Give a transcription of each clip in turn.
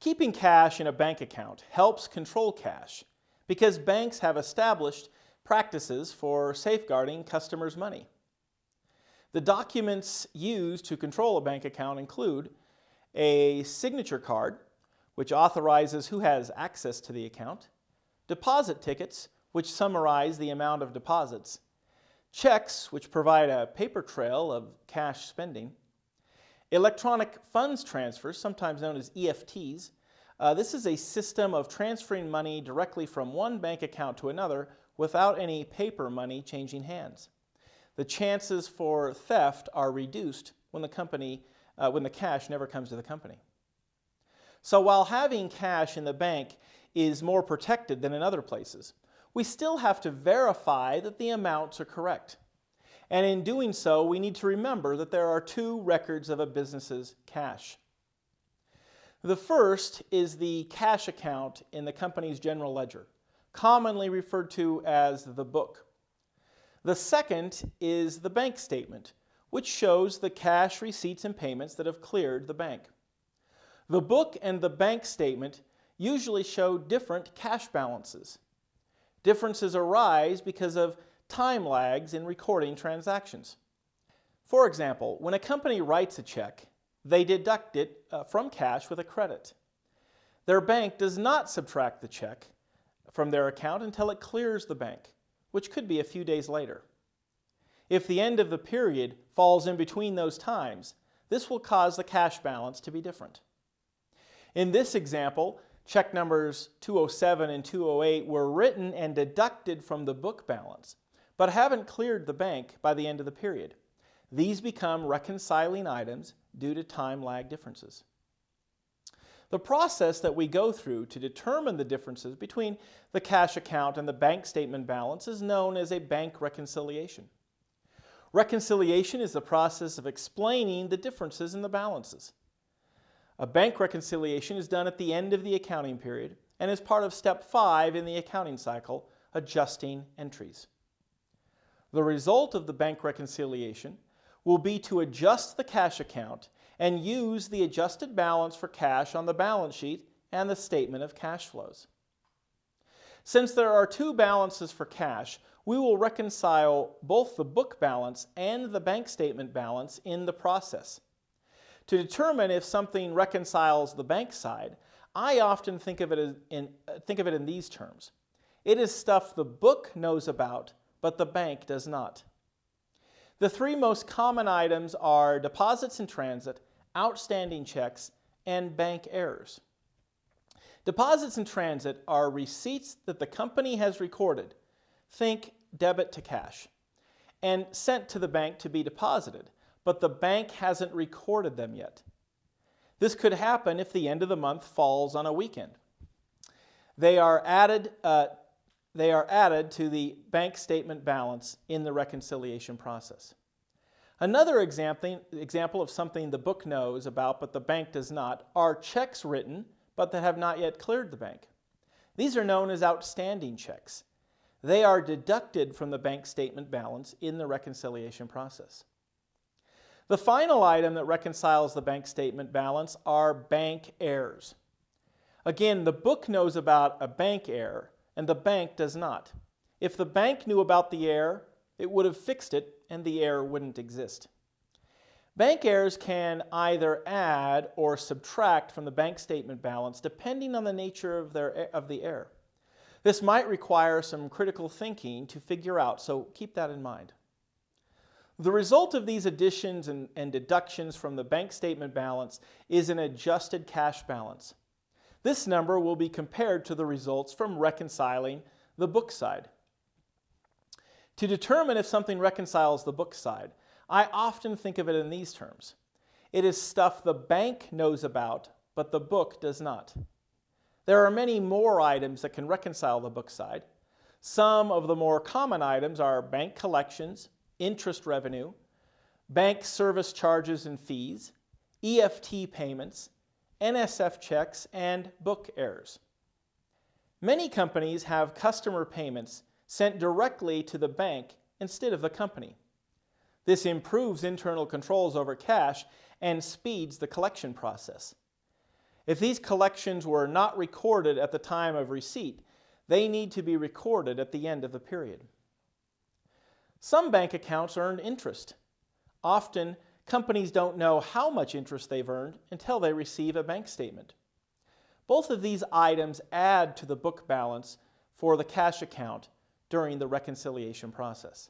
Keeping cash in a bank account helps control cash because banks have established practices for safeguarding customers' money. The documents used to control a bank account include a signature card, which authorizes who has access to the account, deposit tickets, which summarize the amount of deposits, checks, which provide a paper trail of cash spending, electronic funds transfers, sometimes known as EFTs. Uh, this is a system of transferring money directly from one bank account to another without any paper money changing hands. The chances for theft are reduced when the company, uh, when the cash never comes to the company. So while having cash in the bank is more protected than in other places, we still have to verify that the amounts are correct. And in doing so, we need to remember that there are two records of a business's cash. The first is the cash account in the company's general ledger, commonly referred to as the book. The second is the bank statement, which shows the cash receipts and payments that have cleared the bank. The book and the bank statement usually show different cash balances. Differences arise because of time lags in recording transactions. For example, when a company writes a check, they deduct it uh, from cash with a credit. Their bank does not subtract the check from their account until it clears the bank, which could be a few days later. If the end of the period falls in between those times, this will cause the cash balance to be different. In this example, check numbers 207 and 208 were written and deducted from the book balance, but haven't cleared the bank by the end of the period. These become reconciling items due to time lag differences. The process that we go through to determine the differences between the cash account and the bank statement balance is known as a bank reconciliation. Reconciliation is the process of explaining the differences in the balances. A bank reconciliation is done at the end of the accounting period and is part of step five in the accounting cycle, adjusting entries. The result of the bank reconciliation will be to adjust the cash account and use the adjusted balance for cash on the balance sheet and the statement of cash flows. Since there are two balances for cash, we will reconcile both the book balance and the bank statement balance in the process. To determine if something reconciles the bank side, I often think of it in, think of it in these terms. It is stuff the book knows about but the bank does not. The three most common items are deposits in transit, outstanding checks, and bank errors. Deposits in transit are receipts that the company has recorded, think debit to cash, and sent to the bank to be deposited, but the bank hasn't recorded them yet. This could happen if the end of the month falls on a weekend. They are added uh, they are added to the bank statement balance in the reconciliation process. Another example, of something the book knows about but the bank does not are checks written but that have not yet cleared the bank. These are known as outstanding checks. They are deducted from the bank statement balance in the reconciliation process. The final item that reconciles the bank statement balance are bank errors. Again, the book knows about a bank error, and the bank does not. If the bank knew about the error, it would have fixed it and the error wouldn't exist. Bank errors can either add or subtract from the bank statement balance depending on the nature of, their, of the error. This might require some critical thinking to figure out, so keep that in mind. The result of these additions and, and deductions from the bank statement balance is an adjusted cash balance. This number will be compared to the results from reconciling the book side. To determine if something reconciles the book side, I often think of it in these terms. It is stuff the bank knows about, but the book does not. There are many more items that can reconcile the book side. Some of the more common items are bank collections, interest revenue, bank service charges and fees, EFT payments, NSF checks, and book errors. Many companies have customer payments sent directly to the bank instead of the company. This improves internal controls over cash and speeds the collection process. If these collections were not recorded at the time of receipt, they need to be recorded at the end of the period. Some bank accounts earn interest. Often, companies don't know how much interest they've earned until they receive a bank statement. Both of these items add to the book balance for the cash account during the reconciliation process.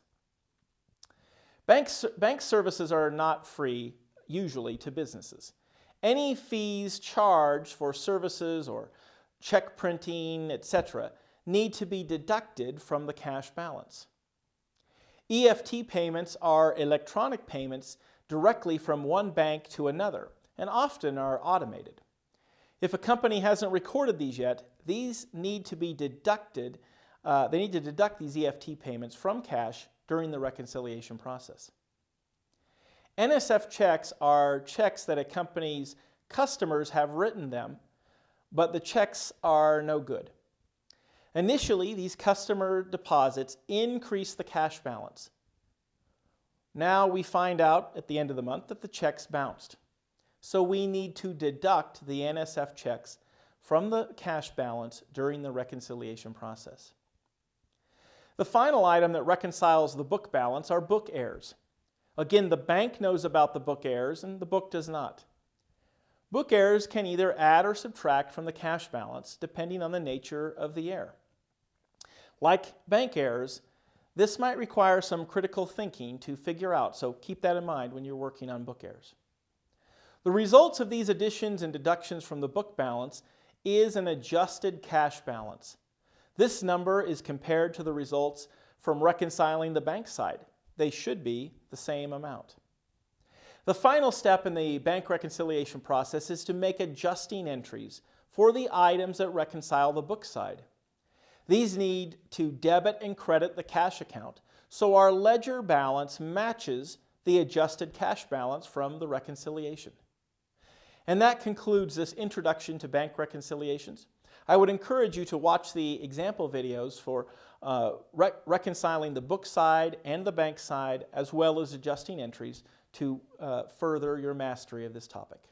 Bank, bank services are not free, usually, to businesses. Any fees charged for services or check printing, etc., need to be deducted from the cash balance. EFT payments are electronic payments directly from one bank to another and often are automated. If a company hasn't recorded these yet, these need to be deducted, uh, they need to deduct these EFT payments from cash during the reconciliation process. NSF checks are checks that a company's customers have written them, but the checks are no good. Initially, these customer deposits increase the cash balance. Now we find out at the end of the month that the checks bounced. So we need to deduct the NSF checks from the cash balance during the reconciliation process. The final item that reconciles the book balance are book errors. Again, the bank knows about the book errors and the book does not. Book errors can either add or subtract from the cash balance depending on the nature of the error. Like bank errors, this might require some critical thinking to figure out, so keep that in mind when you're working on book errors. The results of these additions and deductions from the book balance is an adjusted cash balance. This number is compared to the results from reconciling the bank side. They should be the same amount. The final step in the bank reconciliation process is to make adjusting entries for the items that reconcile the book side. These need to debit and credit the cash account so our ledger balance matches the adjusted cash balance from the reconciliation. And that concludes this introduction to bank reconciliations. I would encourage you to watch the example videos for uh, re reconciling the book side and the bank side as well as adjusting entries to uh, further your mastery of this topic.